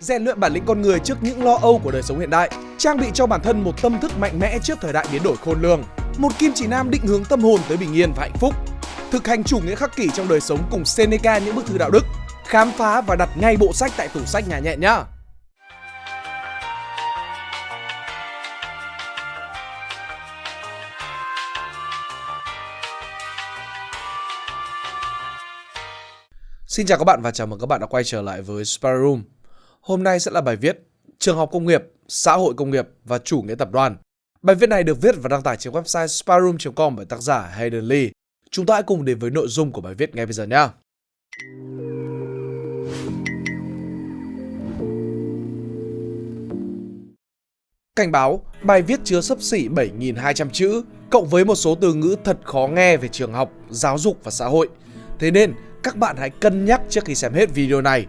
rèn luyện bản lĩnh con người trước những lo âu của đời sống hiện đại, trang bị cho bản thân một tâm thức mạnh mẽ trước thời đại biến đổi khôn lường, một kim chỉ nam định hướng tâm hồn tới bình yên và hạnh phúc, thực hành chủ nghĩa khắc kỷ trong đời sống cùng Seneca những bức thư đạo đức, khám phá và đặt ngay bộ sách tại tủ sách nhà nhẹ nhá. Xin chào các bạn và chào mừng các bạn đã quay trở lại với Spy Room. Hôm nay sẽ là bài viết Trường học công nghiệp, xã hội công nghiệp và chủ nghĩa tập đoàn. Bài viết này được viết và đăng tải trên website spyroom.com bởi tác giả Hayden Lee. Chúng ta hãy cùng đến với nội dung của bài viết ngay bây giờ nhé. Cảnh báo, bài viết chứa sấp xỉ 7.200 chữ, cộng với một số từ ngữ thật khó nghe về trường học, giáo dục và xã hội. Thế nên, các bạn hãy cân nhắc trước khi xem hết video này.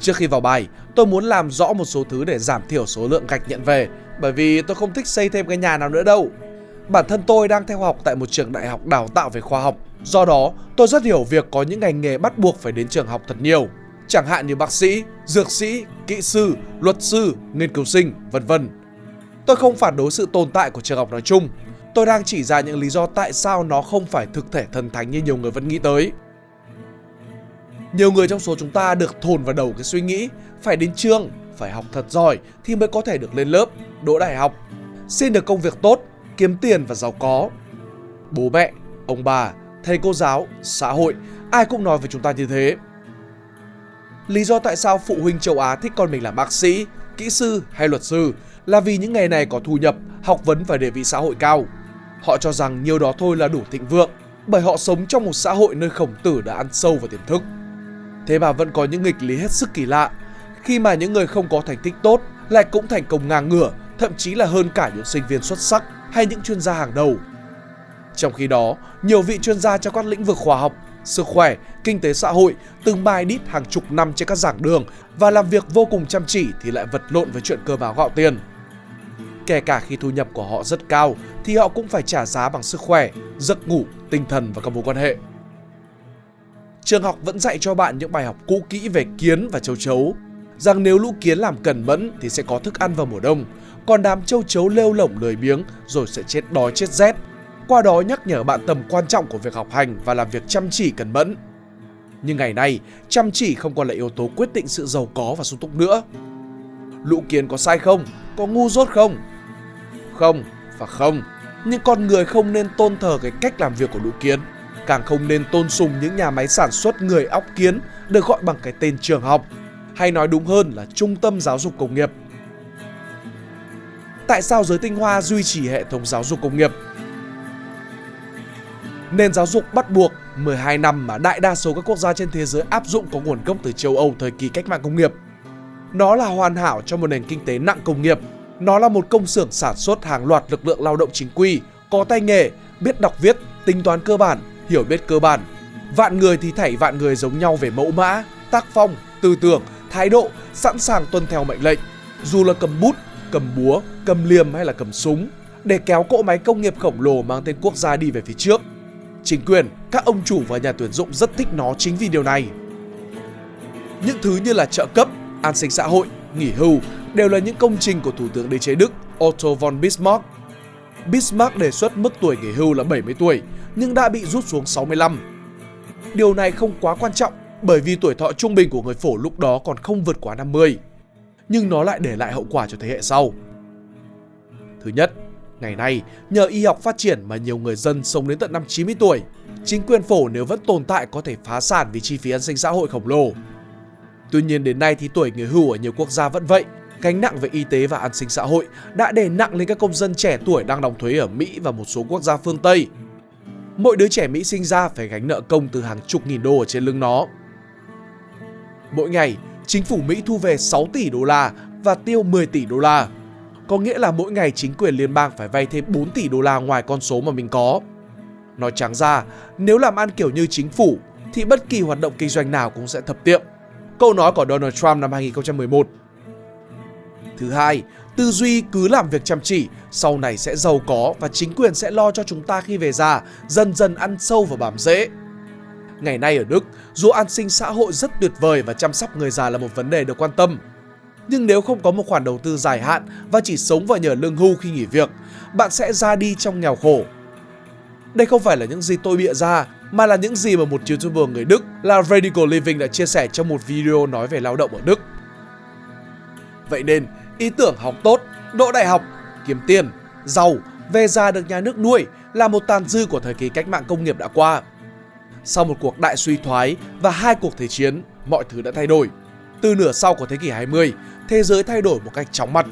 Trước khi vào bài, tôi muốn làm rõ một số thứ để giảm thiểu số lượng gạch nhận về, bởi vì tôi không thích xây thêm cái nhà nào nữa đâu. Bản thân tôi đang theo học tại một trường đại học đào tạo về khoa học, do đó tôi rất hiểu việc có những ngành nghề bắt buộc phải đến trường học thật nhiều, chẳng hạn như bác sĩ, dược sĩ, kỹ sư, luật sư, nghiên cứu sinh, vân vân. Tôi không phản đối sự tồn tại của trường học nói chung, tôi đang chỉ ra những lý do tại sao nó không phải thực thể thần thánh như nhiều người vẫn nghĩ tới. Nhiều người trong số chúng ta được thồn vào đầu cái suy nghĩ phải đến trường, phải học thật giỏi thì mới có thể được lên lớp, đỗ đại học, xin được công việc tốt, kiếm tiền và giàu có. Bố mẹ, ông bà, thầy cô giáo, xã hội, ai cũng nói với chúng ta như thế. Lý do tại sao phụ huynh châu Á thích con mình làm bác sĩ, kỹ sư hay luật sư là vì những nghề này có thu nhập, học vấn và địa vị xã hội cao. Họ cho rằng nhiều đó thôi là đủ thịnh vượng, bởi họ sống trong một xã hội nơi khổng tử đã ăn sâu vào tiềm thức. Thế mà vẫn có những nghịch lý hết sức kỳ lạ, khi mà những người không có thành tích tốt lại cũng thành công ngang ngửa, thậm chí là hơn cả những sinh viên xuất sắc hay những chuyên gia hàng đầu. Trong khi đó, nhiều vị chuyên gia trong các lĩnh vực khoa học, sức khỏe, kinh tế xã hội từng mai đít hàng chục năm trên các giảng đường và làm việc vô cùng chăm chỉ thì lại vật lộn với chuyện cơm áo gạo tiền. Kể cả khi thu nhập của họ rất cao thì họ cũng phải trả giá bằng sức khỏe, giấc ngủ, tinh thần và các mối quan hệ. Trường học vẫn dạy cho bạn những bài học cũ kỹ về kiến và châu chấu, rằng nếu lũ kiến làm cẩn mẫn thì sẽ có thức ăn vào mùa đông, còn đám châu chấu lêu lỏng lười biếng rồi sẽ chết đói chết rét. Qua đó nhắc nhở bạn tầm quan trọng của việc học hành và làm việc chăm chỉ cẩn mẫn. Nhưng ngày nay, chăm chỉ không còn là yếu tố quyết định sự giàu có và sung túc nữa. Lũ kiến có sai không? Có ngu dốt không? Không và không. Nhưng con người không nên tôn thờ cái cách làm việc của lũ kiến. Càng không nên tôn sùng những nhà máy sản xuất người óc kiến được gọi bằng cái tên trường học. Hay nói đúng hơn là trung tâm giáo dục công nghiệp. Tại sao giới tinh hoa duy trì hệ thống giáo dục công nghiệp? Nền giáo dục bắt buộc 12 năm mà đại đa số các quốc gia trên thế giới áp dụng có nguồn gốc từ châu Âu thời kỳ cách mạng công nghiệp. Nó là hoàn hảo cho một nền kinh tế nặng công nghiệp. Nó là một công xưởng sản xuất hàng loạt lực lượng lao động chính quy, có tay nghề, biết đọc viết, tính toán cơ bản, hiểu biết cơ bản. Vạn người thì thảy vạn người giống nhau về mẫu mã, tác phong, tư tưởng, thái độ, sẵn sàng tuân theo mệnh lệnh. Dù là cầm bút, cầm búa, cầm liềm hay là cầm súng, để kéo cỗ máy công nghiệp khổng lồ mang tên quốc gia đi về phía trước. Chính quyền, các ông chủ và nhà tuyển dụng rất thích nó chính vì điều này. Những thứ như là trợ cấp, an sinh xã hội, nghỉ hưu đều là những công trình của Thủ tướng đế chế Đức Otto von Bismarck. Bismarck đề xuất mức tuổi nghỉ hưu là 70 tuổi, nhưng đã bị rút xuống 65. Điều này không quá quan trọng bởi vì tuổi thọ trung bình của người phổ lúc đó còn không vượt quá 50. Nhưng nó lại để lại hậu quả cho thế hệ sau. Thứ nhất, ngày nay nhờ y học phát triển mà nhiều người dân sống đến tận năm 90 tuổi. Chính quyền phổ nếu vẫn tồn tại có thể phá sản vì chi phí an sinh xã hội khổng lồ. Tuy nhiên đến nay thì tuổi người hưu ở nhiều quốc gia vẫn vậy. Gánh nặng về y tế và an sinh xã hội đã đè nặng lên các công dân trẻ tuổi đang đóng thuế ở Mỹ và một số quốc gia phương Tây mỗi đứa trẻ Mỹ sinh ra phải gánh nợ công từ hàng chục nghìn đô ở trên lưng nó. Mỗi ngày, chính phủ Mỹ thu về 6 tỷ đô la và tiêu 10 tỷ đô la. Có nghĩa là mỗi ngày chính quyền liên bang phải vay thêm 4 tỷ đô la ngoài con số mà mình có. Nói trắng ra, nếu làm ăn kiểu như chính phủ thì bất kỳ hoạt động kinh doanh nào cũng sẽ thập tiệm. Câu nói của Donald Trump năm 2011. Thứ hai, Tư duy cứ làm việc chăm chỉ, sau này sẽ giàu có và chính quyền sẽ lo cho chúng ta khi về già, dần dần ăn sâu vào bám rễ. Ngày nay ở Đức, dù an sinh xã hội rất tuyệt vời và chăm sóc người già là một vấn đề được quan tâm, nhưng nếu không có một khoản đầu tư dài hạn và chỉ sống và nhờ lương hưu khi nghỉ việc, bạn sẽ ra đi trong nghèo khổ. Đây không phải là những gì tôi bịa ra, mà là những gì mà một YouTuber người Đức là Radical Living đã chia sẻ trong một video nói về lao động ở Đức. Vậy nên, ý tưởng học tốt, đỗ đại học, kiếm tiền, giàu, về già được nhà nước nuôi là một tàn dư của thời kỳ cách mạng công nghiệp đã qua. Sau một cuộc đại suy thoái và hai cuộc thế chiến, mọi thứ đã thay đổi. Từ nửa sau của thế kỷ 20, thế giới thay đổi một cách chóng mặt.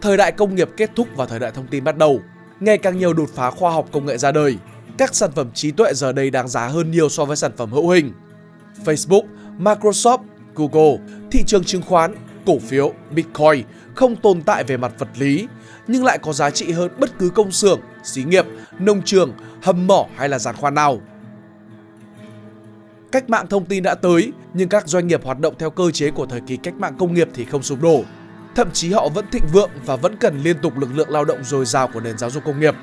Thời đại công nghiệp kết thúc và thời đại thông tin bắt đầu. Ngày càng nhiều đột phá khoa học công nghệ ra đời. Các sản phẩm trí tuệ giờ đây đáng giá hơn nhiều so với sản phẩm hữu hình. Facebook, Microsoft, Google, thị trường chứng khoán, cổ phiếu, Bitcoin không tồn tại về mặt vật lý, nhưng lại có giá trị hơn bất cứ công xưởng, xí nghiệp, nông trường, hầm mỏ hay là giàn khoan nào. Cách mạng thông tin đã tới, nhưng các doanh nghiệp hoạt động theo cơ chế của thời kỳ cách mạng công nghiệp thì không sụp đổ. Thậm chí họ vẫn thịnh vượng và vẫn cần liên tục lực lượng lao động dồi dào của nền giáo dục công nghiệp.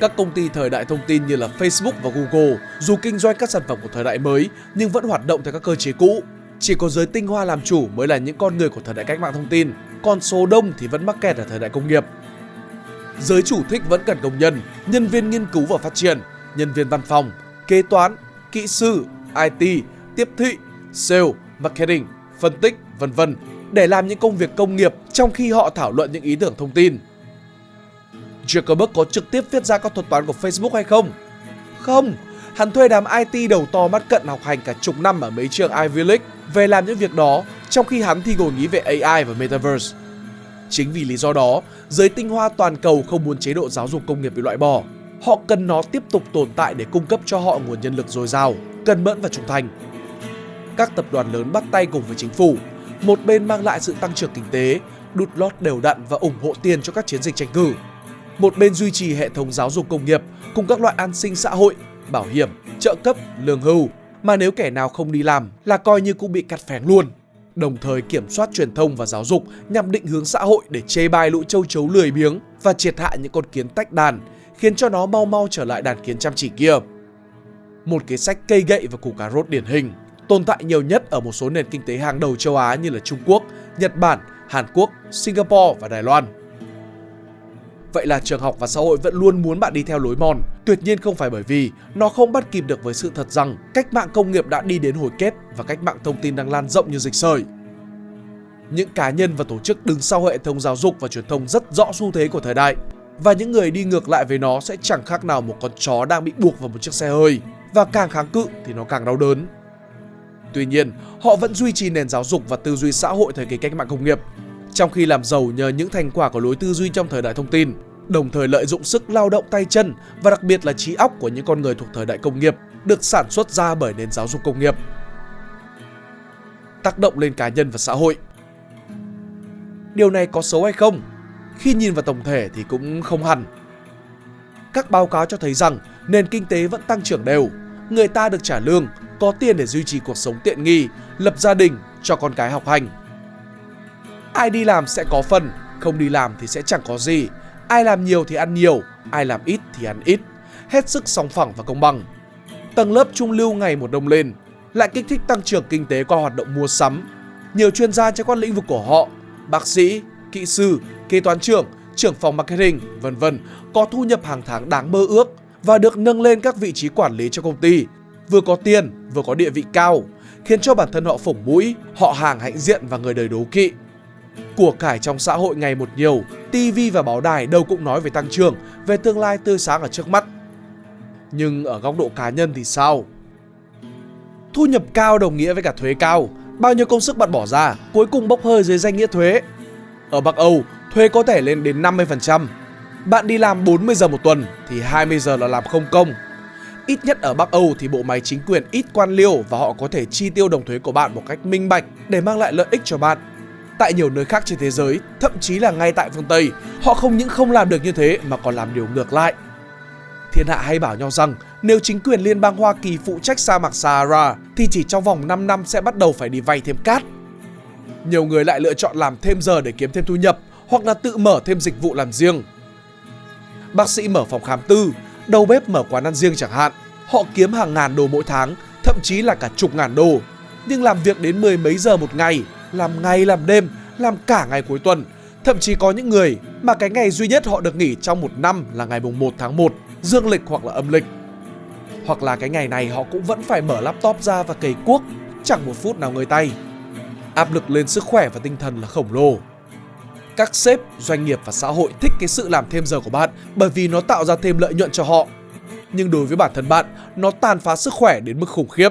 Các công ty thời đại thông tin như là Facebook và Google dù kinh doanh các sản phẩm của thời đại mới nhưng vẫn hoạt động theo các cơ chế cũ. Chỉ có giới tinh hoa làm chủ mới là những con người của thời đại cách mạng thông tin, còn số đông thì vẫn mắc kẹt ở thời đại công nghiệp. Giới chủ thích vẫn cần công nhân, nhân viên nghiên cứu và phát triển, nhân viên văn phòng, kế toán, kỹ sư, IT, tiếp thị, sale, marketing, phân tích, vân vân để làm những công việc công nghiệp trong khi họ thảo luận những ý tưởng thông tin. Zuckerberg có trực tiếp viết ra các thuật toán của Facebook hay không? Không, hắn thuê đám IT đầu to mắt cận học hành cả chục năm ở mấy trường Ivy League về làm những việc đó trong khi hắn thì ngồi nghĩ về AI và Metaverse. Chính vì lý do đó, giới tinh hoa toàn cầu không muốn chế độ giáo dục công nghiệp bị loại bỏ. Họ cần nó tiếp tục tồn tại để cung cấp cho họ nguồn nhân lực dồi dào, cần mẫn và trung thành. Các tập đoàn lớn bắt tay cùng với chính phủ, một bên mang lại sự tăng trưởng kinh tế, đút lót đều đặn và ủng hộ tiền cho các chiến dịch tranh cử. Một bên duy trì hệ thống giáo dục công nghiệp cùng các loại an sinh xã hội, bảo hiểm, trợ cấp, lương hưu, mà nếu kẻ nào không đi làm là coi như cũng bị cắt phén luôn. Đồng thời kiểm soát truyền thông và giáo dục nhằm định hướng xã hội để chê bai lũ châu chấu lười biếng và triệt hạ những con kiến tách đàn, khiến cho nó mau mau trở lại đàn kiến chăm chỉ kia. Một cái sách cây gậy và củ cà rốt điển hình, tồn tại nhiều nhất ở một số nền kinh tế hàng đầu châu Á như là Trung Quốc, Nhật Bản, Hàn Quốc, Singapore và Đài Loan. Vậy là trường học và xã hội vẫn luôn muốn bạn đi theo lối mòn. Tuyệt nhiên không phải bởi vì nó không bắt kịp được với sự thật rằng cách mạng công nghiệp đã đi đến hồi kết và cách mạng thông tin đang lan rộng như dịch sởi. Những cá nhân và tổ chức đứng sau hệ thống giáo dục và truyền thông rất rõ xu thế của thời đại và những người đi ngược lại với nó sẽ chẳng khác nào một con chó đang bị buộc vào một chiếc xe hơi và càng kháng cự thì nó càng đau đớn. Tuy nhiên, họ vẫn duy trì nền giáo dục và tư duy xã hội thời kỳ cách mạng công nghiệp trong khi làm giàu nhờ những thành quả của lối tư duy trong thời đại thông tin, đồng thời lợi dụng sức lao động tay chân và đặc biệt là trí óc của những con người thuộc thời đại công nghiệp được sản xuất ra bởi nền giáo dục công nghiệp. Tác động lên cá nhân và xã hội Điều này có xấu hay không? Khi nhìn vào tổng thể thì cũng không hẳn. Các báo cáo cho thấy rằng nền kinh tế vẫn tăng trưởng đều, người ta được trả lương, có tiền để duy trì cuộc sống tiện nghi, lập gia đình, cho con cái học hành Ai đi làm sẽ có phần, không đi làm thì sẽ chẳng có gì. Ai làm nhiều thì ăn nhiều, ai làm ít thì ăn ít. Hết sức song phẳng và công bằng. Tầng lớp trung lưu ngày một đông lên, lại kích thích tăng trưởng kinh tế qua hoạt động mua sắm. Nhiều chuyên gia trong các lĩnh vực của họ, bác sĩ, kỹ sư, kế toán trưởng, trưởng phòng marketing, vân vân có thu nhập hàng tháng đáng mơ ước và được nâng lên các vị trí quản lý cho công ty, vừa có tiền, vừa có địa vị cao, khiến cho bản thân họ phủng mũi, họ hàng hãnh diện và người đời đố kỵ. Của cải trong xã hội ngày một nhiều, TV và báo đài đâu cũng nói về tăng trưởng, về tương lai tươi sáng ở trước mắt. Nhưng ở góc độ cá nhân thì sao? Thu nhập cao đồng nghĩa với cả thuế cao, bao nhiêu công sức bạn bỏ ra, cuối cùng bốc hơi dưới danh nghĩa thuế. Ở Bắc Âu, thuế có thể lên đến 50%. Bạn đi làm 40 giờ một tuần thì 20 giờ là làm không công. Ít nhất ở Bắc Âu thì bộ máy chính quyền ít quan liêu và họ có thể chi tiêu đồng thuế của bạn một cách minh bạch để mang lại lợi ích cho bạn tại nhiều nơi khác trên thế giới, thậm chí là ngay tại phương Tây, họ không những không làm được như thế mà còn làm điều ngược lại. Thiên hạ hay bảo nhau rằng nếu chính quyền liên bang Hoa Kỳ phụ trách sa mạc Sahara thì chỉ trong vòng 5 năm sẽ bắt đầu phải đi vay thêm cát. Nhiều người lại lựa chọn làm thêm giờ để kiếm thêm thu nhập hoặc là tự mở thêm dịch vụ làm riêng. Bác sĩ mở phòng khám tư, đầu bếp mở quán ăn riêng chẳng hạn. Họ kiếm hàng ngàn đô mỗi tháng, thậm chí là cả chục ngàn đô. Nhưng làm việc đến mười mấy giờ một ngày, làm ngày làm đêm, làm cả ngày cuối tuần. Thậm chí có những người mà cái ngày duy nhất họ được nghỉ trong một năm là ngày mùng 1 tháng 1, dương lịch hoặc là âm lịch. Hoặc là cái ngày này họ cũng vẫn phải mở laptop ra và cày cuốc, chẳng một phút nào ngơi tay. Áp lực lên sức khỏe và tinh thần là khổng lồ. Các sếp, doanh nghiệp và xã hội thích cái sự làm thêm giờ của bạn bởi vì nó tạo ra thêm lợi nhuận cho họ. Nhưng đối với bản thân bạn, nó tàn phá sức khỏe đến mức khủng khiếp.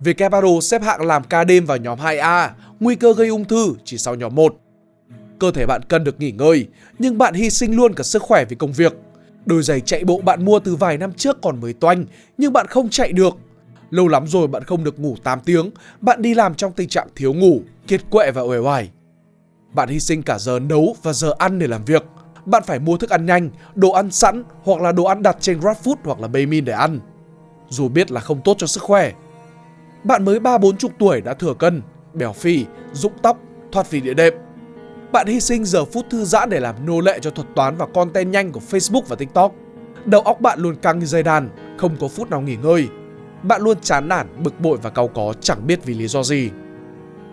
Vietcaparo xếp hạng làm ca đêm vào nhóm 2A, nguy cơ gây ung thư chỉ sau nhóm 1. Cơ thể bạn cần được nghỉ ngơi, nhưng bạn hy sinh luôn cả sức khỏe vì công việc. Đôi giày chạy bộ bạn mua từ vài năm trước còn mới toanh, nhưng bạn không chạy được. Lâu lắm rồi bạn không được ngủ 8 tiếng, bạn đi làm trong tình trạng thiếu ngủ, kiệt quệ và uể oải. Bạn hy sinh cả giờ nấu và giờ ăn để làm việc. Bạn phải mua thức ăn nhanh, đồ ăn sẵn hoặc là đồ ăn đặt trên GrabFood hoặc là Baymin để ăn. Dù biết là không tốt cho sức khỏe. Bạn mới ba bốn chục tuổi đã thừa cân, béo phì, rụng tóc, thoát vị địa đệm. Bạn hy sinh giờ phút thư giãn để làm nô lệ cho thuật toán và content nhanh của Facebook và TikTok. Đầu óc bạn luôn căng như dây đàn, không có phút nào nghỉ ngơi. Bạn luôn chán nản, bực bội và cau có chẳng biết vì lý do gì.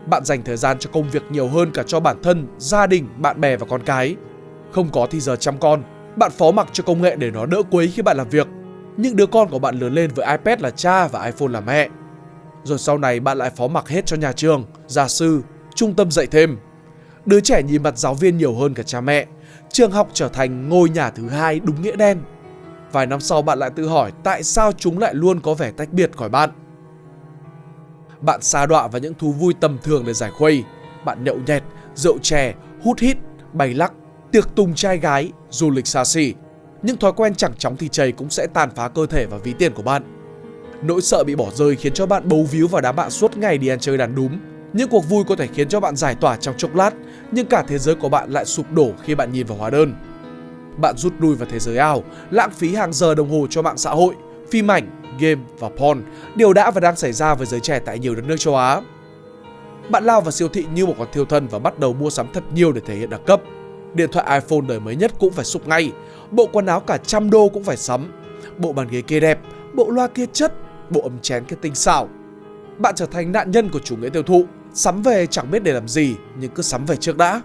Bạn dành thời gian cho công việc nhiều hơn cả cho bản thân, gia đình, bạn bè và con cái. Không có thì giờ chăm con, bạn phó mặc cho công nghệ để nó đỡ quấy khi bạn làm việc. Những đứa con của bạn lớn lên với iPad là cha và iPhone là mẹ. Rồi sau này bạn lại phó mặc hết cho nhà trường, gia sư, trung tâm dạy thêm. Đứa trẻ nhìn mặt giáo viên nhiều hơn cả cha mẹ. Trường học trở thành ngôi nhà thứ hai đúng nghĩa đen. Vài năm sau bạn lại tự hỏi tại sao chúng lại luôn có vẻ tách biệt khỏi bạn. Bạn xa đọa vào những thú vui tầm thường để giải khuây. Bạn nhậu nhẹt, rượu chè, hút hít, bay lắc, tiệc tùng trai gái, du lịch xa xỉ. Những thói quen chẳng chóng thì chầy cũng sẽ tàn phá cơ thể và ví tiền của bạn. Nỗi sợ bị bỏ rơi khiến cho bạn bấu víu vào đám bạn suốt ngày đi ăn chơi đàn đúng. Những cuộc vui có thể khiến cho bạn giải tỏa trong chốc lát, nhưng cả thế giới của bạn lại sụp đổ khi bạn nhìn vào hóa đơn. Bạn rút lui vào thế giới ảo, lãng phí hàng giờ đồng hồ cho mạng xã hội, phim ảnh, game và porn, điều đã và đang xảy ra với giới trẻ tại nhiều đất nước châu Á. Bạn lao vào siêu thị như một con thiêu thân và bắt đầu mua sắm thật nhiều để thể hiện đẳng cấp. Điện thoại iPhone đời mới nhất cũng phải sụp ngay, bộ quần áo cả trăm đô cũng phải sắm, bộ bàn ghế kia đẹp, bộ loa kia chất, bộ ấm chén cái tinh xảo. Bạn trở thành nạn nhân của chủ nghĩa tiêu thụ, sắm về chẳng biết để làm gì nhưng cứ sắm về trước đã.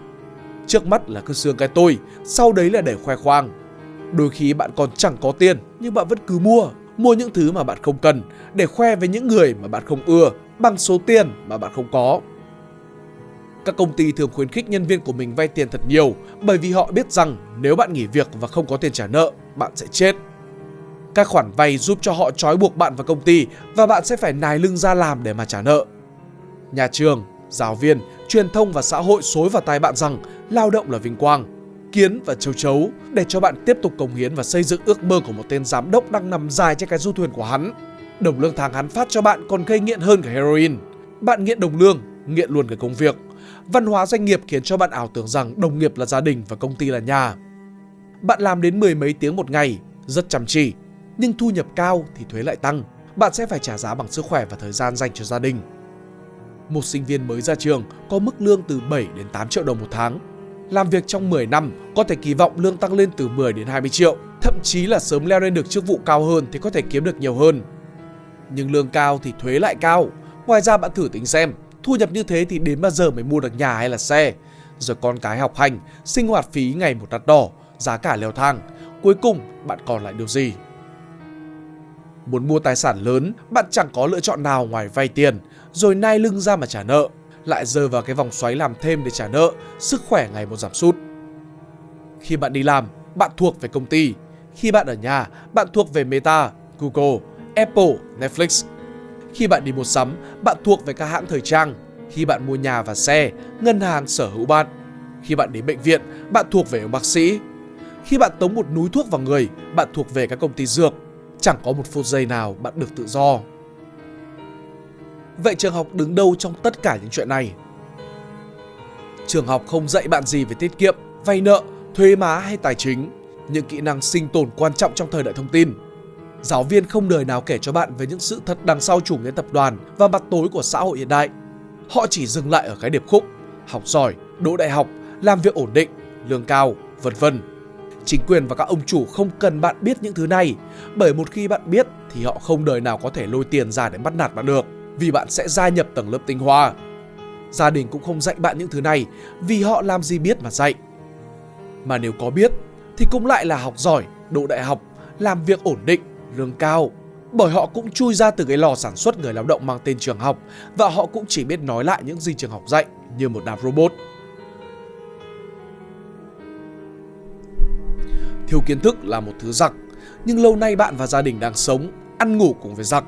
Trước mắt là cứ xương cái tôi, sau đấy là để khoe khoang. Đôi khi bạn còn chẳng có tiền nhưng bạn vẫn cứ mua mua những thứ mà bạn không cần để khoe với những người mà bạn không ưa bằng số tiền mà bạn không có. Các công ty thường khuyến khích nhân viên của mình vay tiền thật nhiều bởi vì họ biết rằng nếu bạn nghỉ việc và không có tiền trả nợ, bạn sẽ chết. Các khoản vay giúp cho họ trói buộc bạn vào công ty và bạn sẽ phải nài lưng ra làm để mà trả nợ. Nhà trường, giáo viên, truyền thông và xã hội xối vào tai bạn rằng lao động là vinh quang kiến và châu chấu để cho bạn tiếp tục cống hiến và xây dựng ước mơ của một tên giám đốc đang nằm dài trên cái du thuyền của hắn. Đồng lương tháng hắn phát cho bạn còn gây nghiện hơn cả heroin. Bạn nghiện đồng lương, nghiện luôn cả công việc. Văn hóa doanh nghiệp khiến cho bạn ảo tưởng rằng đồng nghiệp là gia đình và công ty là nhà. Bạn làm đến mười mấy tiếng một ngày, rất chăm chỉ, nhưng thu nhập cao thì thuế lại tăng. Bạn sẽ phải trả giá bằng sức khỏe và thời gian dành cho gia đình. Một sinh viên mới ra trường có mức lương từ 7 đến 8 triệu đồng một tháng làm việc trong 10 năm có thể kỳ vọng lương tăng lên từ 10 đến 20 triệu, thậm chí là sớm leo lên được chức vụ cao hơn thì có thể kiếm được nhiều hơn. Nhưng lương cao thì thuế lại cao. Ngoài ra bạn thử tính xem, thu nhập như thế thì đến bao giờ mới mua được nhà hay là xe? Rồi con cái học hành, sinh hoạt phí ngày một đắt đỏ, giá cả leo thang. Cuối cùng bạn còn lại điều gì? Muốn mua tài sản lớn, bạn chẳng có lựa chọn nào ngoài vay tiền, rồi nai lưng ra mà trả nợ lại rơi vào cái vòng xoáy làm thêm để trả nợ, sức khỏe ngày một giảm sút. Khi bạn đi làm, bạn thuộc về công ty. Khi bạn ở nhà, bạn thuộc về Meta, Google, Apple, Netflix. Khi bạn đi mua sắm, bạn thuộc về các hãng thời trang. Khi bạn mua nhà và xe, ngân hàng sở hữu bạn. Khi bạn đến bệnh viện, bạn thuộc về ông bác sĩ. Khi bạn tống một núi thuốc vào người, bạn thuộc về các công ty dược. Chẳng có một phút giây nào bạn được tự do. Vậy trường học đứng đâu trong tất cả những chuyện này? Trường học không dạy bạn gì về tiết kiệm, vay nợ, thuế má hay tài chính, những kỹ năng sinh tồn quan trọng trong thời đại thông tin. Giáo viên không đời nào kể cho bạn về những sự thật đằng sau chủ nghĩa tập đoàn và mặt tối của xã hội hiện đại. Họ chỉ dừng lại ở cái điệp khúc, học giỏi, đỗ đại học, làm việc ổn định, lương cao, vân vân. Chính quyền và các ông chủ không cần bạn biết những thứ này, bởi một khi bạn biết thì họ không đời nào có thể lôi tiền ra để bắt nạt bạn được, vì bạn sẽ gia nhập tầng lớp tinh hoa. Gia đình cũng không dạy bạn những thứ này vì họ làm gì biết mà dạy. Mà nếu có biết thì cũng lại là học giỏi, độ đại học, làm việc ổn định, lương cao. Bởi họ cũng chui ra từ cái lò sản xuất người lao động mang tên trường học và họ cũng chỉ biết nói lại những gì trường học dạy như một đám robot. Thiếu kiến thức là một thứ giặc, nhưng lâu nay bạn và gia đình đang sống, ăn ngủ cùng với giặc.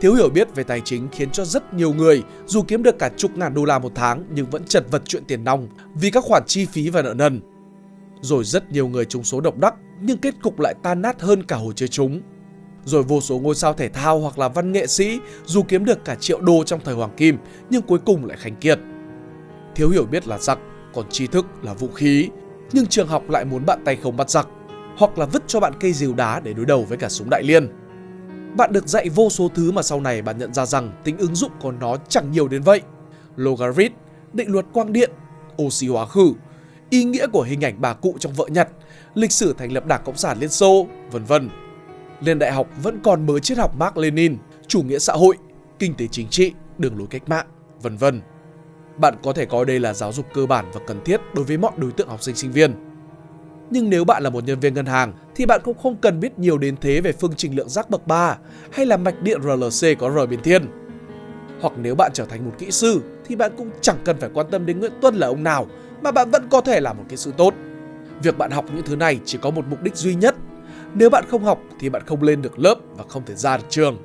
Thiếu hiểu biết về tài chính khiến cho rất nhiều người dù kiếm được cả chục ngàn đô la một tháng nhưng vẫn chật vật chuyện tiền nong vì các khoản chi phí và nợ nần. Rồi rất nhiều người trúng số độc đắc nhưng kết cục lại tan nát hơn cả hồi chơi chúng. Rồi vô số ngôi sao thể thao hoặc là văn nghệ sĩ dù kiếm được cả triệu đô trong thời hoàng kim nhưng cuối cùng lại khánh kiệt. Thiếu hiểu biết là giặc, còn tri thức là vũ khí. Nhưng trường học lại muốn bạn tay không bắt giặc hoặc là vứt cho bạn cây rìu đá để đối đầu với cả súng đại liên. Bạn được dạy vô số thứ mà sau này bạn nhận ra rằng tính ứng dụng của nó chẳng nhiều đến vậy. Logarit, định luật quang điện, oxy hóa khử, ý nghĩa của hình ảnh bà cụ trong vợ Nhật, lịch sử thành lập Đảng Cộng sản Liên Xô, vân vân. Lên đại học vẫn còn mới triết học Mark Lenin, chủ nghĩa xã hội, kinh tế chính trị, đường lối cách mạng, vân vân. Bạn có thể coi đây là giáo dục cơ bản và cần thiết đối với mọi đối tượng học sinh sinh viên. Nhưng nếu bạn là một nhân viên ngân hàng thì bạn cũng không cần biết nhiều đến thế về phương trình lượng giác bậc 3 hay là mạch điện RLC có R biến thiên. Hoặc nếu bạn trở thành một kỹ sư thì bạn cũng chẳng cần phải quan tâm đến Nguyễn Tuân là ông nào mà bạn vẫn có thể là một kỹ sư tốt. Việc bạn học những thứ này chỉ có một mục đích duy nhất. Nếu bạn không học thì bạn không lên được lớp và không thể ra được trường.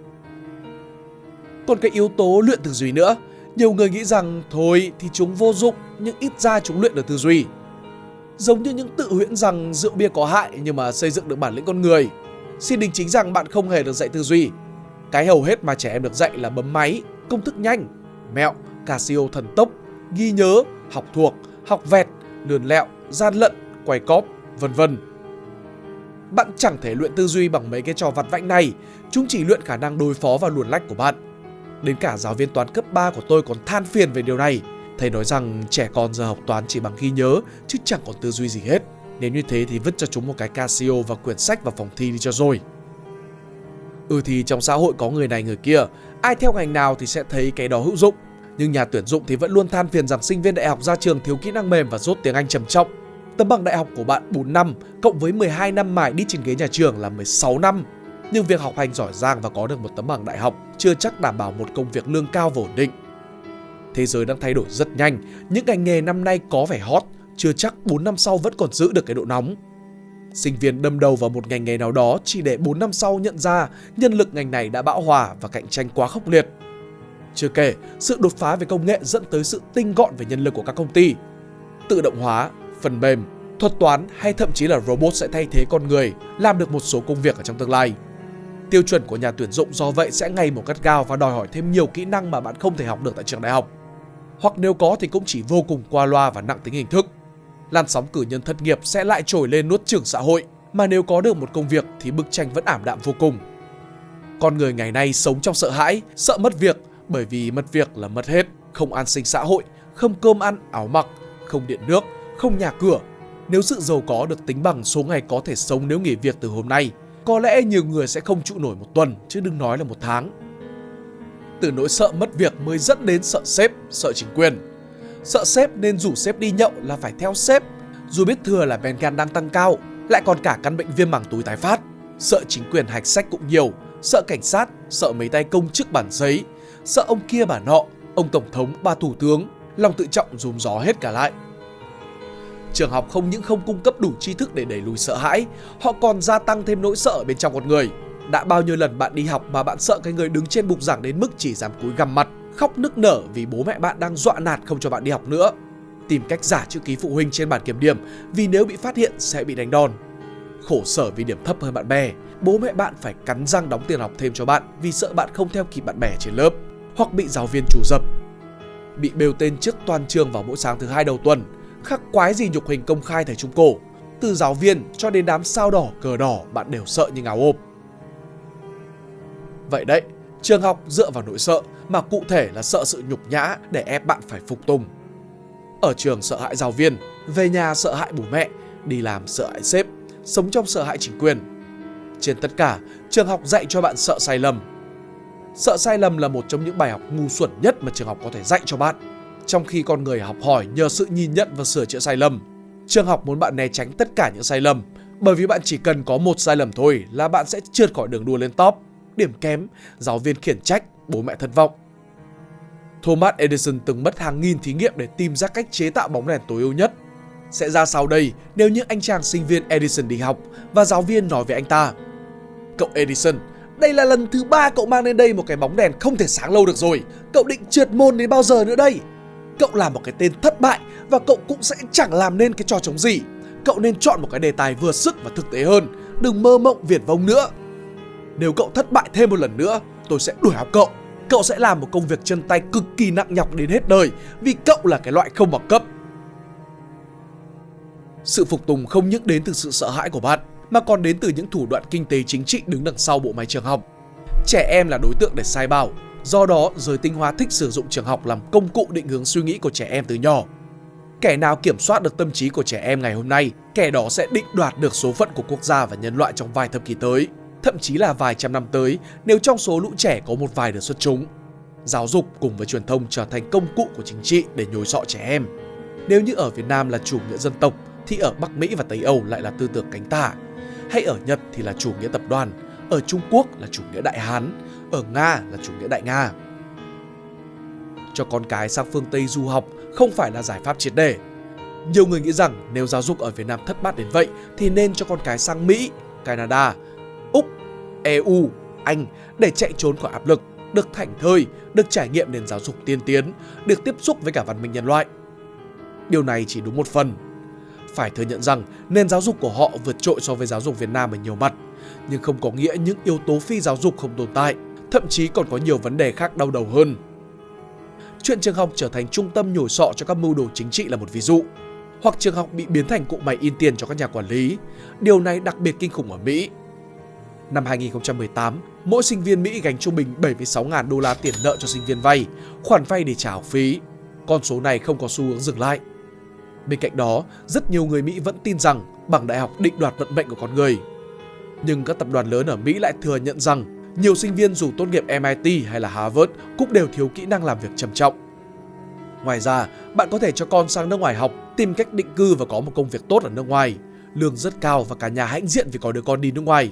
Còn cái yếu tố luyện tư duy nữa, nhiều người nghĩ rằng thôi thì chúng vô dụng nhưng ít ra chúng luyện được tư duy. Giống như những tự huyễn rằng rượu bia có hại nhưng mà xây dựng được bản lĩnh con người. Xin đính chính rằng bạn không hề được dạy tư duy. Cái hầu hết mà trẻ em được dạy là bấm máy, công thức nhanh, mẹo, Casio thần tốc, ghi nhớ, học thuộc, học vẹt, lườn lẹo, gian lận, quay cóp, vân vân. Bạn chẳng thể luyện tư duy bằng mấy cái trò vặt vãnh này, chúng chỉ luyện khả năng đối phó và luồn lách của bạn. Đến cả giáo viên toán cấp 3 của tôi còn than phiền về điều này. Thầy nói rằng trẻ con giờ học toán chỉ bằng ghi nhớ chứ chẳng còn tư duy gì hết. Nếu như thế thì vứt cho chúng một cái Casio và quyển sách vào phòng thi đi cho rồi. Ừ thì trong xã hội có người này người kia, ai theo ngành nào thì sẽ thấy cái đó hữu dụng. Nhưng nhà tuyển dụng thì vẫn luôn than phiền rằng sinh viên đại học ra trường thiếu kỹ năng mềm và rốt tiếng Anh trầm trọng. Tấm bằng đại học của bạn 4 năm cộng với 12 năm mải đi trên ghế nhà trường là 16 năm. Nhưng việc học hành giỏi giang và có được một tấm bằng đại học chưa chắc đảm bảo một công việc lương cao và ổn định. Thế giới đang thay đổi rất nhanh, những ngành nghề năm nay có vẻ hot, chưa chắc 4 năm sau vẫn còn giữ được cái độ nóng. Sinh viên đâm đầu vào một ngành nghề nào đó chỉ để 4 năm sau nhận ra nhân lực ngành này đã bão hòa và cạnh tranh quá khốc liệt. Chưa kể, sự đột phá về công nghệ dẫn tới sự tinh gọn về nhân lực của các công ty. Tự động hóa, phần mềm, thuật toán hay thậm chí là robot sẽ thay thế con người làm được một số công việc ở trong tương lai. Tiêu chuẩn của nhà tuyển dụng do vậy sẽ ngày một gắt gao và đòi hỏi thêm nhiều kỹ năng mà bạn không thể học được tại trường đại học. Hoặc nếu có thì cũng chỉ vô cùng qua loa và nặng tính hình thức. Làn sóng cử nhân thất nghiệp sẽ lại trồi lên nuốt chửng xã hội, mà nếu có được một công việc thì bức tranh vẫn ảm đạm vô cùng. Con người ngày nay sống trong sợ hãi, sợ mất việc bởi vì mất việc là mất hết, không an sinh xã hội, không cơm ăn, áo mặc, không điện nước, không nhà cửa. Nếu sự giàu có được tính bằng số ngày có thể sống nếu nghỉ việc từ hôm nay, có lẽ nhiều người sẽ không trụ nổi một tuần chứ đừng nói là một tháng. Từ nỗi sợ mất việc mới dẫn đến sợ sếp, sợ chính quyền. Sợ sếp nên rủ sếp đi nhậu là phải theo sếp, dù biết thừa là men gan đang tăng cao, lại còn cả căn bệnh viêm màng túi tái phát. Sợ chính quyền hạch sách cũng nhiều, sợ cảnh sát, sợ mấy tay công chức bản giấy, sợ ông kia bà nọ, ông tổng thống, bà thủ tướng, lòng tự trọng dùm gió hết cả lại. Trường học không những không cung cấp đủ tri thức để đẩy lùi sợ hãi, họ còn gia tăng thêm nỗi sợ bên trong con người. Đã bao nhiêu lần bạn đi học mà bạn sợ cái người đứng trên bục giảng đến mức chỉ dám cúi gằm mặt, khóc nức nở vì bố mẹ bạn đang dọa nạt không cho bạn đi học nữa. Tìm cách giả chữ ký phụ huynh trên bản kiểm điểm vì nếu bị phát hiện sẽ bị đánh đòn. Khổ sở vì điểm thấp hơn bạn bè, bố mẹ bạn phải cắn răng đóng tiền học thêm cho bạn vì sợ bạn không theo kịp bạn bè trên lớp, hoặc bị giáo viên chủ dập. Bị bêu tên trước toàn trường vào mỗi sáng thứ hai đầu tuần, khắc quái gì nhục hình công khai thời trung cổ. Từ giáo viên cho đến đám sao đỏ, cờ đỏ bạn đều sợ như ngáo ộp. Vậy đấy, trường học dựa vào nỗi sợ mà cụ thể là sợ sự nhục nhã để ép bạn phải phục tùng. Ở trường sợ hãi giáo viên, về nhà sợ hãi bố mẹ, đi làm sợ hãi sếp, sống trong sợ hãi chính quyền. Trên tất cả, trường học dạy cho bạn sợ sai lầm. Sợ sai lầm là một trong những bài học ngu xuẩn nhất mà trường học có thể dạy cho bạn. Trong khi con người học hỏi nhờ sự nhìn nhận và sửa chữa sai lầm, trường học muốn bạn né tránh tất cả những sai lầm bởi vì bạn chỉ cần có một sai lầm thôi là bạn sẽ trượt khỏi đường đua lên top. Điểm kém, giáo viên khiển trách, bố mẹ thất vọng. Thomas Edison từng mất hàng nghìn thí nghiệm để tìm ra cách chế tạo bóng đèn tối ưu nhất. Sẽ ra sau đây nếu những anh chàng sinh viên Edison đi học và giáo viên nói với anh ta. Cậu Edison, đây là lần thứ ba cậu mang lên đây một cái bóng đèn không thể sáng lâu được rồi. Cậu định trượt môn đến bao giờ nữa đây? Cậu là một cái tên thất bại và cậu cũng sẽ chẳng làm nên cái trò chống gì. Cậu nên chọn một cái đề tài vừa sức và thực tế hơn. Đừng mơ mộng viển vông nữa. Nếu cậu thất bại thêm một lần nữa, tôi sẽ đuổi học cậu. Cậu sẽ làm một công việc chân tay cực kỳ nặng nhọc đến hết đời vì cậu là cái loại không bằng cấp. Sự phục tùng không những đến từ sự sợ hãi của bạn mà còn đến từ những thủ đoạn kinh tế chính trị đứng đằng sau bộ máy trường học. Trẻ em là đối tượng để sai bảo, do đó giới tinh hoa thích sử dụng trường học làm công cụ định hướng suy nghĩ của trẻ em từ nhỏ. Kẻ nào kiểm soát được tâm trí của trẻ em ngày hôm nay, kẻ đó sẽ định đoạt được số phận của quốc gia và nhân loại trong vài thập kỷ tới, thậm chí là vài trăm năm tới nếu trong số lũ trẻ có một vài được xuất chúng. Giáo dục cùng với truyền thông trở thành công cụ của chính trị để nhồi sọ trẻ em. Nếu như ở Việt Nam là chủ nghĩa dân tộc, thì ở Bắc Mỹ và Tây Âu lại là tư tưởng cánh tả. Hay ở Nhật thì là chủ nghĩa tập đoàn, ở Trung Quốc là chủ nghĩa Đại Hán, ở Nga là chủ nghĩa Đại Nga. Cho con cái sang phương Tây du học không phải là giải pháp triệt để. Nhiều người nghĩ rằng nếu giáo dục ở Việt Nam thất bát đến vậy thì nên cho con cái sang Mỹ, Canada, Úc, EU, Anh để chạy trốn khỏi áp lực, được thảnh thơi, được trải nghiệm nền giáo dục tiên tiến, được tiếp xúc với cả văn minh nhân loại. Điều này chỉ đúng một phần. Phải thừa nhận rằng nền giáo dục của họ vượt trội so với giáo dục Việt Nam ở nhiều mặt, nhưng không có nghĩa những yếu tố phi giáo dục không tồn tại, thậm chí còn có nhiều vấn đề khác đau đầu hơn. Chuyện trường học trở thành trung tâm nhồi sọ cho các mưu đồ chính trị là một ví dụ. Hoặc trường học bị biến thành cụm máy in tiền cho các nhà quản lý. Điều này đặc biệt kinh khủng ở Mỹ. Năm 2018, mỗi sinh viên Mỹ gánh trung bình 76.000 đô la tiền nợ cho sinh viên vay, khoản vay để trả học phí. Con số này không có xu hướng dừng lại. Bên cạnh đó, rất nhiều người Mỹ vẫn tin rằng bằng đại học định đoạt vận mệnh của con người. Nhưng các tập đoàn lớn ở Mỹ lại thừa nhận rằng nhiều sinh viên dù tốt nghiệp MIT hay là Harvard cũng đều thiếu kỹ năng làm việc trầm trọng. Ngoài ra, bạn có thể cho con sang nước ngoài học, tìm cách định cư và có một công việc tốt ở nước ngoài. Lương rất cao và cả nhà hãnh diện vì có đứa con đi nước ngoài.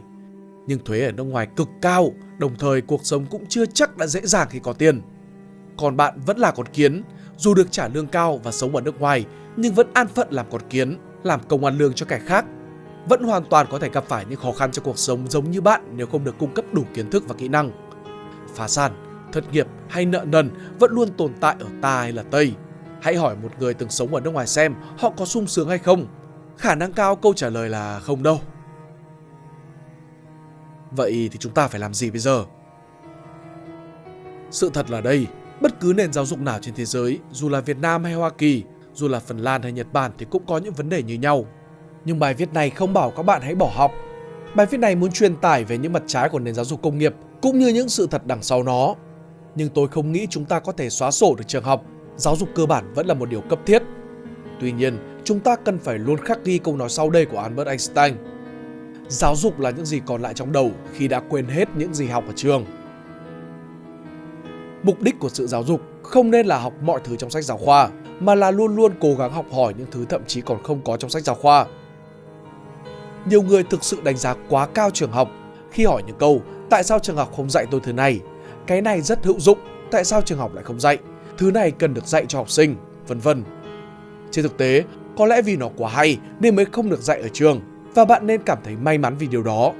Nhưng thuế ở nước ngoài cực cao, đồng thời cuộc sống cũng chưa chắc đã dễ dàng khi có tiền. Còn bạn vẫn là con kiến, dù được trả lương cao và sống ở nước ngoài, nhưng vẫn an phận làm con kiến, làm công ăn lương cho kẻ khác vẫn hoàn toàn có thể gặp phải những khó khăn trong cuộc sống giống như bạn nếu không được cung cấp đủ kiến thức và kỹ năng. Phá sản, thất nghiệp hay nợ nần vẫn luôn tồn tại ở ta hay là Tây. Hãy hỏi một người từng sống ở nước ngoài xem họ có sung sướng hay không. Khả năng cao câu trả lời là không đâu. Vậy thì chúng ta phải làm gì bây giờ? Sự thật là đây, bất cứ nền giáo dục nào trên thế giới, dù là Việt Nam hay Hoa Kỳ, dù là Phần Lan hay Nhật Bản thì cũng có những vấn đề như nhau nhưng bài viết này không bảo các bạn hãy bỏ học. Bài viết này muốn truyền tải về những mặt trái của nền giáo dục công nghiệp cũng như những sự thật đằng sau nó. Nhưng tôi không nghĩ chúng ta có thể xóa sổ được trường học. Giáo dục cơ bản vẫn là một điều cấp thiết. Tuy nhiên, chúng ta cần phải luôn khắc ghi câu nói sau đây của Albert Einstein. Giáo dục là những gì còn lại trong đầu khi đã quên hết những gì học ở trường. Mục đích của sự giáo dục không nên là học mọi thứ trong sách giáo khoa, mà là luôn luôn cố gắng học hỏi những thứ thậm chí còn không có trong sách giáo khoa nhiều người thực sự đánh giá quá cao trường học khi hỏi những câu tại sao trường học không dạy tôi thứ này, cái này rất hữu dụng, tại sao trường học lại không dạy, thứ này cần được dạy cho học sinh, vân vân. Trên thực tế, có lẽ vì nó quá hay nên mới không được dạy ở trường và bạn nên cảm thấy may mắn vì điều đó.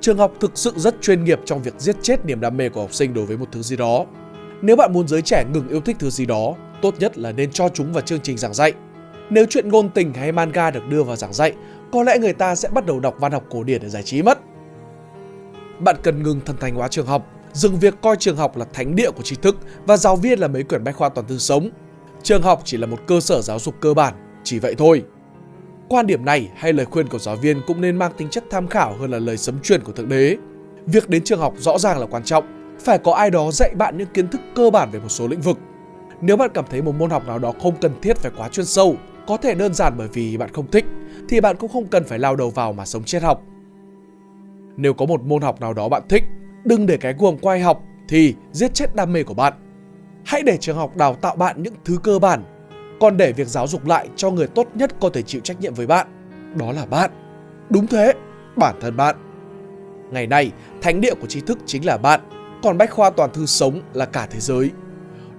Trường học thực sự rất chuyên nghiệp trong việc giết chết niềm đam mê của học sinh đối với một thứ gì đó. Nếu bạn muốn giới trẻ ngừng yêu thích thứ gì đó, tốt nhất là nên cho chúng vào chương trình giảng dạy. Nếu chuyện ngôn tình hay manga được đưa vào giảng dạy, có lẽ người ta sẽ bắt đầu đọc văn học cổ điển để giải trí mất. Bạn cần ngừng thần thành hóa trường học, dừng việc coi trường học là thánh địa của tri thức và giáo viên là mấy quyển bách khoa toàn thư sống. Trường học chỉ là một cơ sở giáo dục cơ bản, chỉ vậy thôi. Quan điểm này hay lời khuyên của giáo viên cũng nên mang tính chất tham khảo hơn là lời sấm truyền của Thượng Đế. Việc đến trường học rõ ràng là quan trọng, phải có ai đó dạy bạn những kiến thức cơ bản về một số lĩnh vực. Nếu bạn cảm thấy một môn học nào đó không cần thiết phải quá chuyên sâu, có thể đơn giản bởi vì bạn không thích thì bạn cũng không cần phải lao đầu vào mà sống chết học. Nếu có một môn học nào đó bạn thích, đừng để cái guồng quay học thì giết chết đam mê của bạn. Hãy để trường học đào tạo bạn những thứ cơ bản, còn để việc giáo dục lại cho người tốt nhất có thể chịu trách nhiệm với bạn. Đó là bạn. Đúng thế, bản thân bạn. Ngày nay, thánh địa của tri thức chính là bạn, còn bách khoa toàn thư sống là cả thế giới.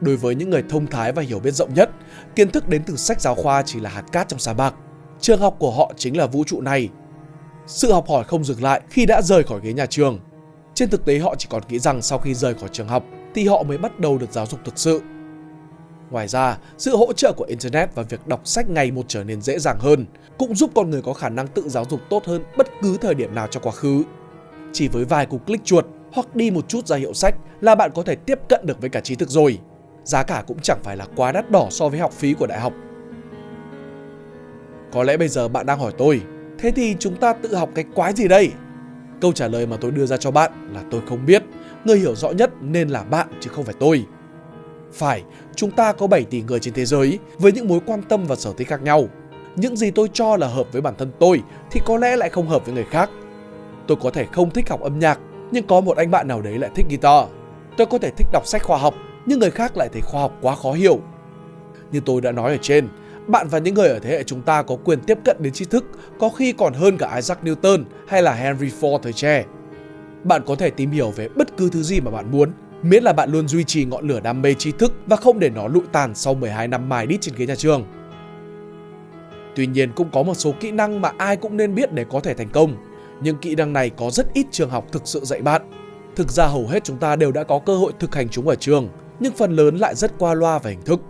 Đối với những người thông thái và hiểu biết rộng nhất, kiến thức đến từ sách giáo khoa chỉ là hạt cát trong sa mạc. Trường học của họ chính là vũ trụ này. Sự học hỏi không dừng lại khi đã rời khỏi ghế nhà trường. Trên thực tế họ chỉ còn nghĩ rằng sau khi rời khỏi trường học thì họ mới bắt đầu được giáo dục thực sự. Ngoài ra, sự hỗ trợ của Internet và việc đọc sách ngày một trở nên dễ dàng hơn cũng giúp con người có khả năng tự giáo dục tốt hơn bất cứ thời điểm nào trong quá khứ. Chỉ với vài cú click chuột hoặc đi một chút ra hiệu sách là bạn có thể tiếp cận được với cả trí thức rồi. Giá cả cũng chẳng phải là quá đắt đỏ so với học phí của đại học. Có lẽ bây giờ bạn đang hỏi tôi, thế thì chúng ta tự học cái quái gì đây? Câu trả lời mà tôi đưa ra cho bạn là tôi không biết, người hiểu rõ nhất nên là bạn chứ không phải tôi. Phải, chúng ta có 7 tỷ người trên thế giới với những mối quan tâm và sở thích khác nhau. Những gì tôi cho là hợp với bản thân tôi thì có lẽ lại không hợp với người khác. Tôi có thể không thích học âm nhạc, nhưng có một anh bạn nào đấy lại thích guitar. Tôi có thể thích đọc sách khoa học, nhưng người khác lại thấy khoa học quá khó hiểu. Như tôi đã nói ở trên, bạn và những người ở thế hệ chúng ta có quyền tiếp cận đến tri thức có khi còn hơn cả Isaac Newton hay là Henry Ford thời trẻ. Bạn có thể tìm hiểu về bất cứ thứ gì mà bạn muốn, miễn là bạn luôn duy trì ngọn lửa đam mê tri thức và không để nó lụi tàn sau 12 năm mài đít trên ghế nhà trường. Tuy nhiên cũng có một số kỹ năng mà ai cũng nên biết để có thể thành công. Nhưng kỹ năng này có rất ít trường học thực sự dạy bạn. Thực ra hầu hết chúng ta đều đã có cơ hội thực hành chúng ở trường, nhưng phần lớn lại rất qua loa và hình thức.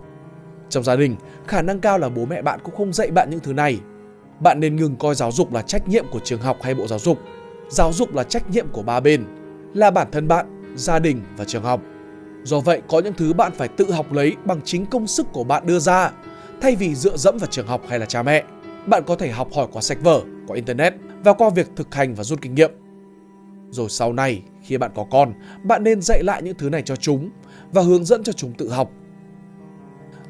Trong gia đình, khả năng cao là bố mẹ bạn cũng không dạy bạn những thứ này. Bạn nên ngừng coi giáo dục là trách nhiệm của trường học hay bộ giáo dục. Giáo dục là trách nhiệm của ba bên, là bản thân bạn, gia đình và trường học. Do vậy, có những thứ bạn phải tự học lấy bằng chính công sức của bạn đưa ra, thay vì dựa dẫm vào trường học hay là cha mẹ. Bạn có thể học hỏi qua sách vở, qua internet và qua việc thực hành và rút kinh nghiệm. Rồi sau này, khi bạn có con, bạn nên dạy lại những thứ này cho chúng và hướng dẫn cho chúng tự học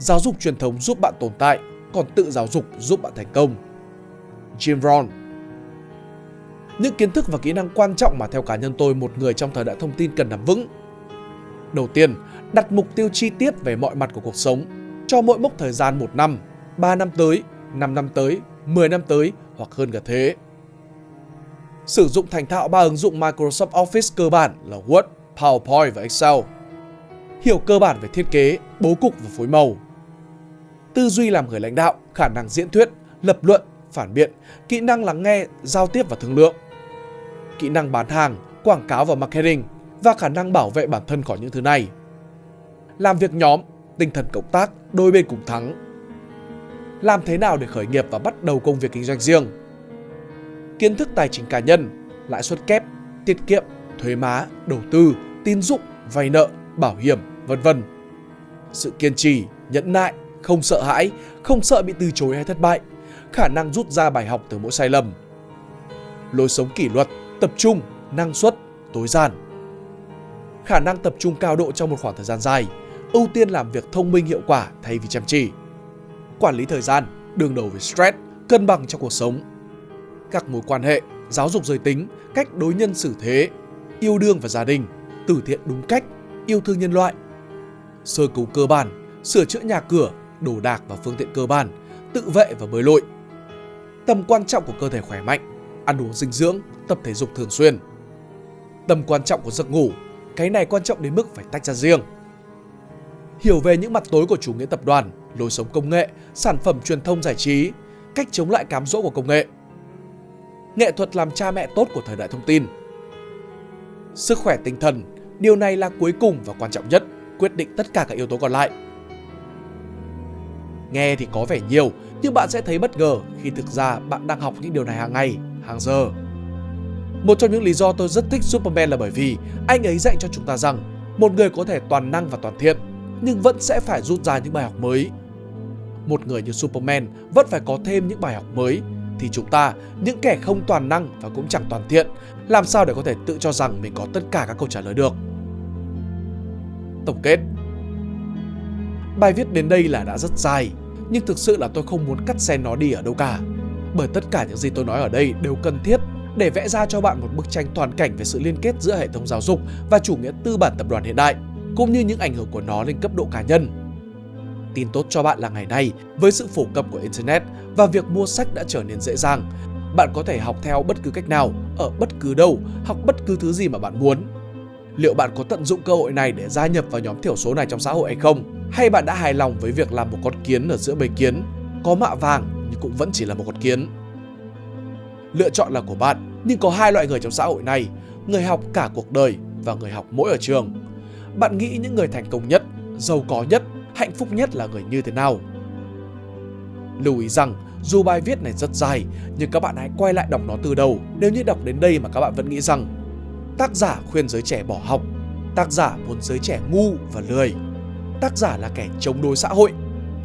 Giáo dục truyền thống giúp bạn tồn tại, còn tự giáo dục giúp bạn thành công. Jim Rohn Những kiến thức và kỹ năng quan trọng mà theo cá nhân tôi một người trong thời đại thông tin cần nắm vững. Đầu tiên, đặt mục tiêu chi tiết về mọi mặt của cuộc sống, cho mỗi mốc thời gian 1 năm, 3 năm tới, 5 năm tới, 10 năm tới hoặc hơn cả thế. Sử dụng thành thạo ba ứng dụng Microsoft Office cơ bản là Word, PowerPoint và Excel. Hiểu cơ bản về thiết kế, bố cục và phối màu, tư duy làm người lãnh đạo, khả năng diễn thuyết, lập luận, phản biện, kỹ năng lắng nghe, giao tiếp và thương lượng, kỹ năng bán hàng, quảng cáo và marketing và khả năng bảo vệ bản thân khỏi những thứ này. Làm việc nhóm, tinh thần cộng tác, đôi bên cùng thắng. Làm thế nào để khởi nghiệp và bắt đầu công việc kinh doanh riêng? Kiến thức tài chính cá nhân, lãi suất kép, tiết kiệm, thuế má, đầu tư, tín dụng, vay nợ, bảo hiểm, vân vân. Sự kiên trì, nhẫn nại, không sợ hãi, không sợ bị từ chối hay thất bại, khả năng rút ra bài học từ mỗi sai lầm. Lối sống kỷ luật, tập trung, năng suất, tối giản. Khả năng tập trung cao độ trong một khoảng thời gian dài, ưu tiên làm việc thông minh hiệu quả thay vì chăm chỉ. Quản lý thời gian, đương đầu với stress, cân bằng trong cuộc sống. Các mối quan hệ, giáo dục giới tính, cách đối nhân xử thế, yêu đương và gia đình, từ thiện đúng cách, yêu thương nhân loại. Sơ cứu cơ bản, sửa chữa nhà cửa, đồ đạc và phương tiện cơ bản, tự vệ và bơi lội. Tầm quan trọng của cơ thể khỏe mạnh, ăn uống dinh dưỡng, tập thể dục thường xuyên. Tầm quan trọng của giấc ngủ, cái này quan trọng đến mức phải tách ra riêng. Hiểu về những mặt tối của chủ nghĩa tập đoàn, lối sống công nghệ, sản phẩm truyền thông giải trí, cách chống lại cám dỗ của công nghệ. Nghệ thuật làm cha mẹ tốt của thời đại thông tin. Sức khỏe tinh thần, điều này là cuối cùng và quan trọng nhất, quyết định tất cả các yếu tố còn lại. Nghe thì có vẻ nhiều, nhưng bạn sẽ thấy bất ngờ khi thực ra bạn đang học những điều này hàng ngày, hàng giờ. Một trong những lý do tôi rất thích Superman là bởi vì anh ấy dạy cho chúng ta rằng một người có thể toàn năng và toàn thiện, nhưng vẫn sẽ phải rút ra những bài học mới. Một người như Superman vẫn phải có thêm những bài học mới, thì chúng ta, những kẻ không toàn năng và cũng chẳng toàn thiện, làm sao để có thể tự cho rằng mình có tất cả các câu trả lời được. Tổng kết Bài viết đến đây là đã rất dài, nhưng thực sự là tôi không muốn cắt xén nó đi ở đâu cả. Bởi tất cả những gì tôi nói ở đây đều cần thiết để vẽ ra cho bạn một bức tranh toàn cảnh về sự liên kết giữa hệ thống giáo dục và chủ nghĩa tư bản tập đoàn hiện đại, cũng như những ảnh hưởng của nó lên cấp độ cá nhân. Tin tốt cho bạn là ngày nay, với sự phổ cập của Internet và việc mua sách đã trở nên dễ dàng, bạn có thể học theo bất cứ cách nào, ở bất cứ đâu, học bất cứ thứ gì mà bạn muốn. Liệu bạn có tận dụng cơ hội này để gia nhập vào nhóm thiểu số này trong xã hội hay không? Hay bạn đã hài lòng với việc làm một con kiến ở giữa bầy kiến, có mạ vàng nhưng cũng vẫn chỉ là một con kiến? Lựa chọn là của bạn, nhưng có hai loại người trong xã hội này, người học cả cuộc đời và người học mỗi ở trường. Bạn nghĩ những người thành công nhất, giàu có nhất, hạnh phúc nhất là người như thế nào? Lưu ý rằng, dù bài viết này rất dài, nhưng các bạn hãy quay lại đọc nó từ đầu nếu như đọc đến đây mà các bạn vẫn nghĩ rằng tác giả khuyên giới trẻ bỏ học, tác giả muốn giới trẻ ngu và lười, tác giả là kẻ chống đối xã hội,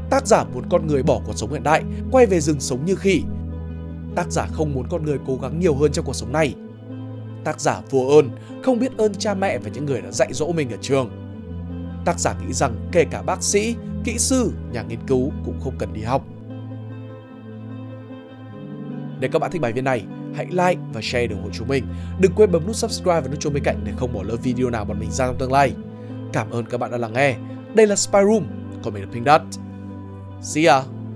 tác giả muốn con người bỏ cuộc sống hiện đại, quay về rừng sống như khỉ, tác giả không muốn con người cố gắng nhiều hơn trong cuộc sống này. Tác giả vô ơn, không biết ơn cha mẹ và những người đã dạy dỗ mình ở trường. Tác giả nghĩ rằng kể cả bác sĩ, kỹ sư, nhà nghiên cứu cũng không cần đi học. Nếu các bạn thích bài viết này, hãy like và share để ủng hộ chúng mình. Đừng quên bấm nút subscribe và nút chuông bên cạnh để không bỏ lỡ video nào bọn mình ra trong tương lai. Cảm ơn các bạn đã lắng nghe. Đây là Spy Room, còn mình là Pink Dot. See ya!